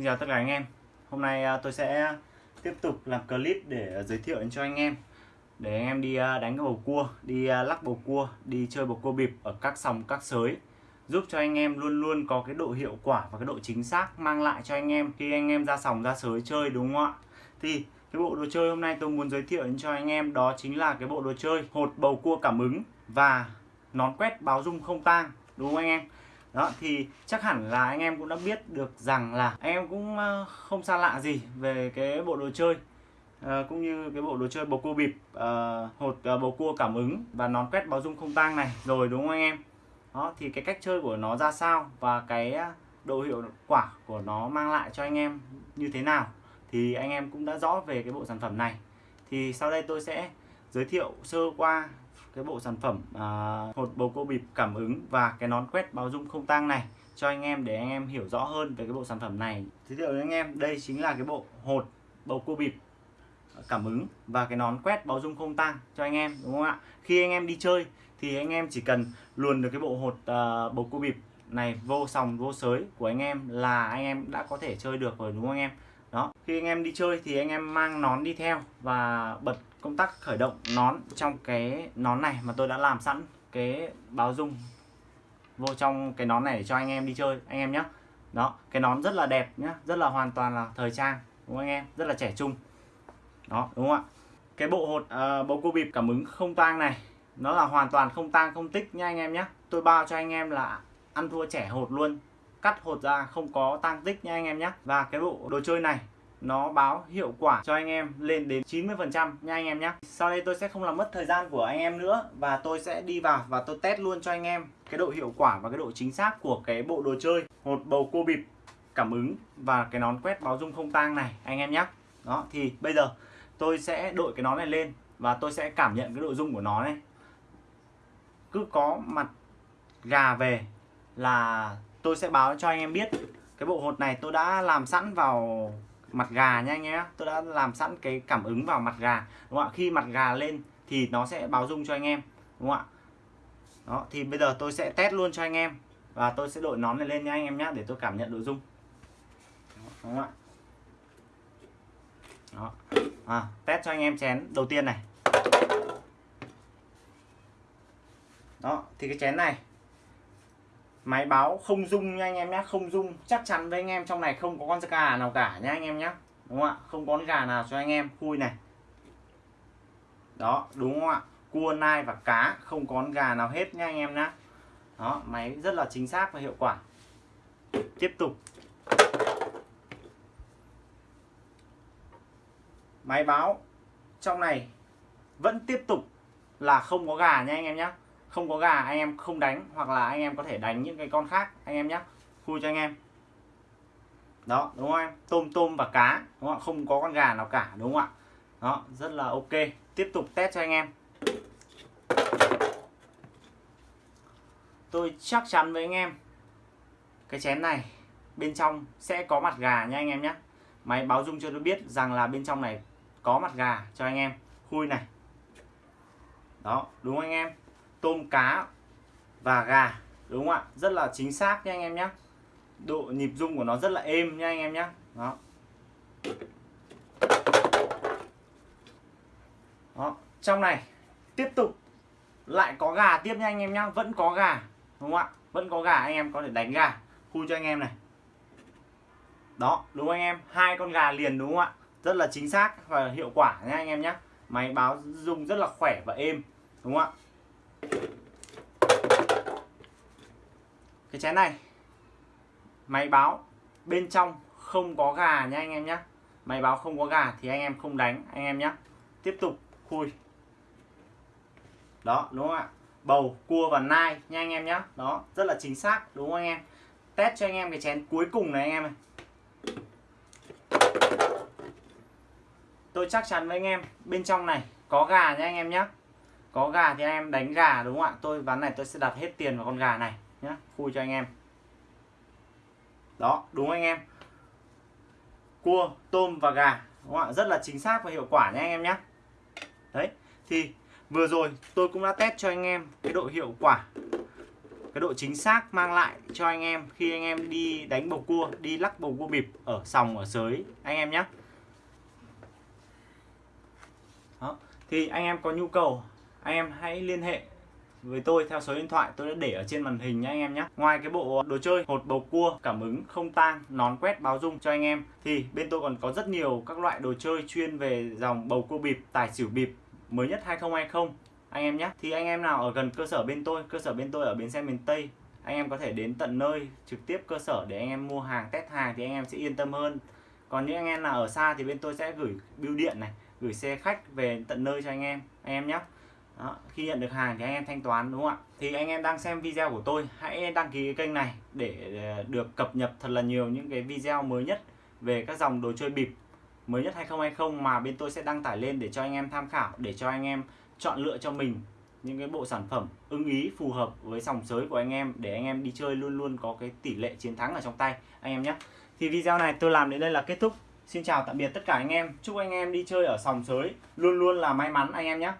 Xin chào tất cả anh em. Hôm nay à, tôi sẽ tiếp tục làm clip để giới thiệu cho anh em. Để anh em đi à, đánh cái bầu cua, đi à, lắc bầu cua, đi chơi bầu cua bịp ở các sòng các sới. Giúp cho anh em luôn luôn có cái độ hiệu quả và cái độ chính xác mang lại cho anh em khi anh em ra sòng ra sới chơi đúng không ạ? Thì cái bộ đồ chơi hôm nay tôi muốn giới thiệu cho anh em đó chính là cái bộ đồ chơi hột bầu cua cảm ứng và nón quét báo dung không tang đúng không anh em? Đó thì chắc hẳn là anh em cũng đã biết được rằng là anh em cũng ờ, không xa lạ gì về cái bộ đồ chơi à, cũng như cái bộ đồ chơi bầu cua bịp à, hột à, bầu cua cảm ứng và nón quét báo dung không tang này rồi đúng không anh em? Đó thì cái cách chơi của nó ra sao và cái độ hiệu quả của nó mang lại cho anh em như thế nào thì anh em cũng đã rõ về cái bộ sản phẩm này. Thì sau đây tôi sẽ giới thiệu sơ qua cái bộ sản phẩm à, hột bầu cua bịp cảm ứng và cái nón quét báo dung không tang này cho anh em để anh em hiểu rõ hơn về cái bộ sản phẩm này. Giới thiệu với anh em đây chính là cái bộ hột bầu cua bịp cảm ứng và cái nón quét báo dung không tang cho anh em đúng không ạ? Khi anh em đi chơi thì anh em chỉ cần luồn được cái bộ hột à, bầu cua bịp này vô sòng vô sới của anh em là anh em đã có thể chơi được rồi đúng không anh em? Đó khi anh em đi chơi thì anh em mang nón đi theo và bật công tắc khởi động nón trong cái nón này mà tôi đã làm sẵn cái báo dung vô trong cái nón này để cho anh em đi chơi anh em nhé đó cái nón rất là đẹp nhá rất là hoàn toàn là thời trang đúng không anh em? Rất là trẻ trung. Đó đúng không ạ? Cái bộ hột uh, bầu cua bịp cảm ứng không tang này nó là hoàn toàn không tang không tích nha anh em nhé tôi bao cho anh em là ăn thua trẻ hột luôn cắt hột ra, không có tang tích nha anh em nhé và cái bộ đồ chơi này, nó báo hiệu quả cho anh em lên đến 90% nha anh em nhé sau đây tôi sẽ không làm mất thời gian của anh em nữa và tôi sẽ đi vào và tôi test luôn cho anh em cái độ hiệu quả và cái độ chính xác của cái bộ đồ chơi. Hột bầu cua bịp, cảm ứng và cái nón quét báo dung không tang này, anh em nhé đó, thì bây giờ tôi sẽ đội cái nón này lên và tôi sẽ cảm nhận cái độ dung của nó này. Cứ có mặt gà về là tôi sẽ báo cho anh em biết. Cái bộ hột này tôi đã làm sẵn vào mặt gà nha anh em tôi đã làm sẵn cái cảm ứng vào mặt gà. Đúng không ạ? Khi mặt gà lên thì nó sẽ báo dung cho anh em. Đúng không ạ? Đó thì bây giờ tôi sẽ test luôn cho anh em. Và tôi sẽ đội nón này lên nha anh em nhé để tôi cảm nhận độ dung. Đúng không ạ? Đó. À, test cho anh em chén đầu tiên này. Đó thì cái chén này máy báo không dung nha anh em nhé không dung chắc chắn với anh em trong này không có con gà nào cả nha anh em nhé đúng không ạ? Không có con gà nào cho anh em. Khui này. Đó, đúng không ạ? Cua, nai và cá không có con gà nào hết nha anh em nhé đó, máy rất là chính xác và hiệu quả. Tiếp tục. Máy báo trong này vẫn tiếp tục là không có gà nha anh em nhé không có gà anh em không đánh, hoặc là anh em có thể đánh những cái con khác, anh em nhé khui cho anh em. Đó, đúng không em? Tôm tôm và cá, đúng không không có con gà nào cả, đúng không ạ? Đó, rất là ok. Tiếp tục test cho anh em. Tôi chắc chắn với anh em, cái chén này bên trong sẽ có mặt gà nha anh em nhé máy báo dung cho tôi biết rằng là bên trong này có mặt gà cho anh em. Khui này. Đó, đúng không anh em? Tôm cá và gà, đúng không ạ? Rất là chính xác nha anh em nhé độ nhịp rung của nó rất là êm nha anh em nhé đó. Đó. Trong này, tiếp tục lại có gà tiếp nha anh em nhé vẫn có gà, đúng không ạ? Vẫn có gà, anh em có thể đánh gà. Khu cho anh em này. Đó, đúng không anh em? Hai con gà liền, đúng không ạ? Rất là chính xác và hiệu quả nha anh em nhé máy báo rung rất là khỏe và êm, đúng không ạ? Cái chén này. Máy báo, bên trong không có gà nha anh em nhé máy báo không có gà thì anh em không đánh, anh em nhé tiếp tục, khui. Đó, đúng không ạ? Bầu, cua và nai nha anh em nhé đó, rất là chính xác, đúng không anh em? Test cho anh em cái chén cuối cùng này anh em này tôi chắc chắn với anh em, bên trong này có gà nha anh em nhé có gà thì anh em đánh gà, đúng không ạ? Tôi, ván này tôi sẽ đặt hết tiền vào con gà này nhá khui cho anh em. Đó, đúng anh em? Cua, tôm và gà, đúng không ạ? Rất là chính xác và hiệu quả nhé anh em nhé đấy, thì vừa rồi tôi cũng đã test cho anh em cái độ hiệu quả, cái độ chính xác mang lại cho anh em khi anh em đi đánh bầu cua, đi lắc bầu cua bịp ở sòng, ở sới, anh em nhé Đó. thì anh em có nhu cầu, anh em hãy liên hệ với tôi, theo số điện thoại tôi đã để ở trên màn hình nhé anh em nhé ngoài cái bộ đồ chơi hột bầu cua, cảm ứng không tang, nón quét báo dung cho anh em, thì bên tôi còn có rất nhiều các loại đồ chơi chuyên về dòng bầu cua bịp, tài xỉu bịp mới nhất 2020 anh em nhé thì anh em nào ở gần cơ sở bên tôi, cơ sở bên tôi ở bến xe miền Tây, anh em có thể đến tận nơi, trực tiếp cơ sở để anh em mua hàng, test hàng thì anh em sẽ yên tâm hơn. Còn những anh em nào ở xa thì bên tôi sẽ gửi bưu điện này, gửi xe khách về tận nơi cho anh em. Anh em nhé đó, khi nhận được hàng thì anh em thanh toán đúng không ạ? Thì anh em đang xem video của tôi hãy đăng ký cái kênh này để ờ, được cập nhật thật là nhiều những cái video mới nhất về các dòng đồ chơi bịp mới nhất 2020 mà bên tôi sẽ đăng tải lên để cho anh em tham khảo để cho anh em chọn lựa cho mình những cái bộ sản phẩm ưng ý phù hợp với dòng sới của anh em để anh em đi chơi luôn luôn có cái tỷ lệ chiến thắng ở trong tay anh em nhé. Thì video này tôi làm đến đây là kết thúc. Xin chào tạm biệt tất cả anh em. Chúc anh em đi chơi ở sòng sới luôn luôn là may mắn anh em nhé.